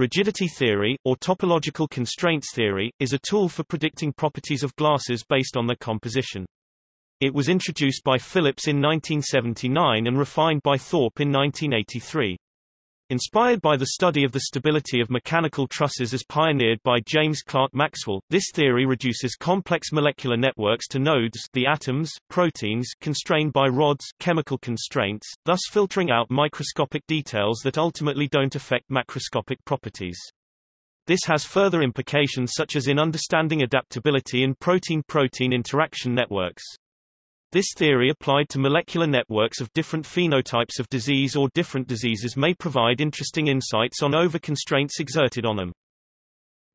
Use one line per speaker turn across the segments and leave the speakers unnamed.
Rigidity theory, or topological constraints theory, is a tool for predicting properties of glasses based on their composition. It was introduced by Phillips in 1979 and refined by Thorpe in 1983. Inspired by the study of the stability of mechanical trusses as pioneered by James Clerk Maxwell, this theory reduces complex molecular networks to nodes the atoms, proteins constrained by rods chemical constraints, thus filtering out microscopic details that ultimately don't affect macroscopic properties. This has further implications such as in understanding adaptability in protein-protein interaction networks. This theory applied to molecular networks of different phenotypes of disease or different diseases may provide interesting insights on over-constraints exerted on them.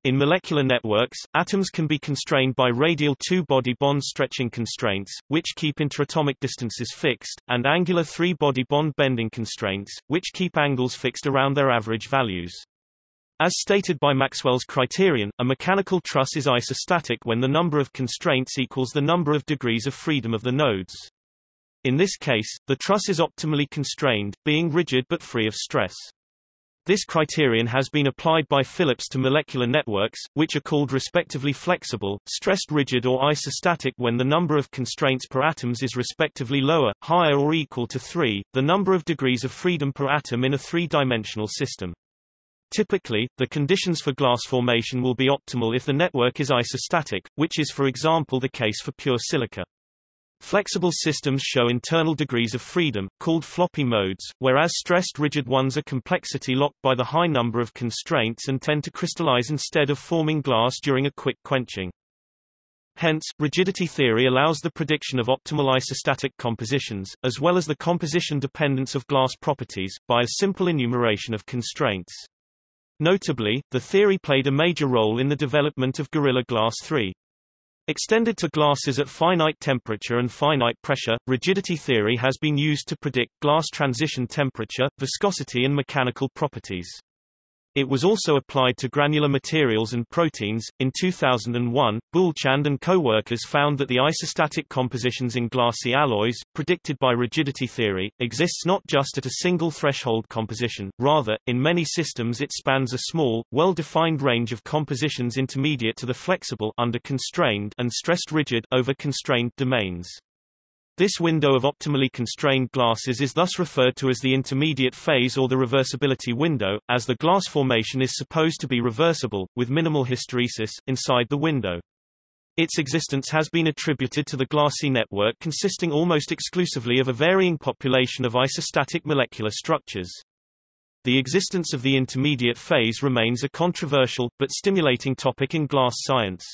In molecular networks, atoms can be constrained by radial two-body bond stretching constraints, which keep interatomic distances fixed, and angular three-body bond bending constraints, which keep angles fixed around their average values. As stated by Maxwell's criterion, a mechanical truss is isostatic when the number of constraints equals the number of degrees of freedom of the nodes. In this case, the truss is optimally constrained, being rigid but free of stress. This criterion has been applied by Phillips to molecular networks, which are called respectively flexible, stressed rigid or isostatic when the number of constraints per atoms is respectively lower, higher or equal to 3, the number of degrees of freedom per atom in a three-dimensional system. Typically, the conditions for glass formation will be optimal if the network is isostatic, which is for example the case for pure silica. Flexible systems show internal degrees of freedom, called floppy modes, whereas stressed rigid ones are complexity locked by the high number of constraints and tend to crystallize instead of forming glass during a quick quenching. Hence, rigidity theory allows the prediction of optimal isostatic compositions, as well as the composition dependence of glass properties, by a simple enumeration of constraints. Notably, the theory played a major role in the development of Gorilla Glass 3. Extended to glasses at finite temperature and finite pressure, rigidity theory has been used to predict glass transition temperature, viscosity and mechanical properties. It was also applied to granular materials and proteins. In 2001, Boolchand and co-workers found that the isostatic compositions in glassy alloys, predicted by rigidity theory, exists not just at a single threshold composition, rather, in many systems it spans a small, well-defined range of compositions intermediate to the flexible and stressed rigid over constrained domains. This window of optimally constrained glasses is thus referred to as the intermediate phase or the reversibility window, as the glass formation is supposed to be reversible, with minimal hysteresis, inside the window. Its existence has been attributed to the glassy network consisting almost exclusively of a varying population of isostatic molecular structures. The existence of the intermediate phase remains a controversial, but stimulating topic in glass science.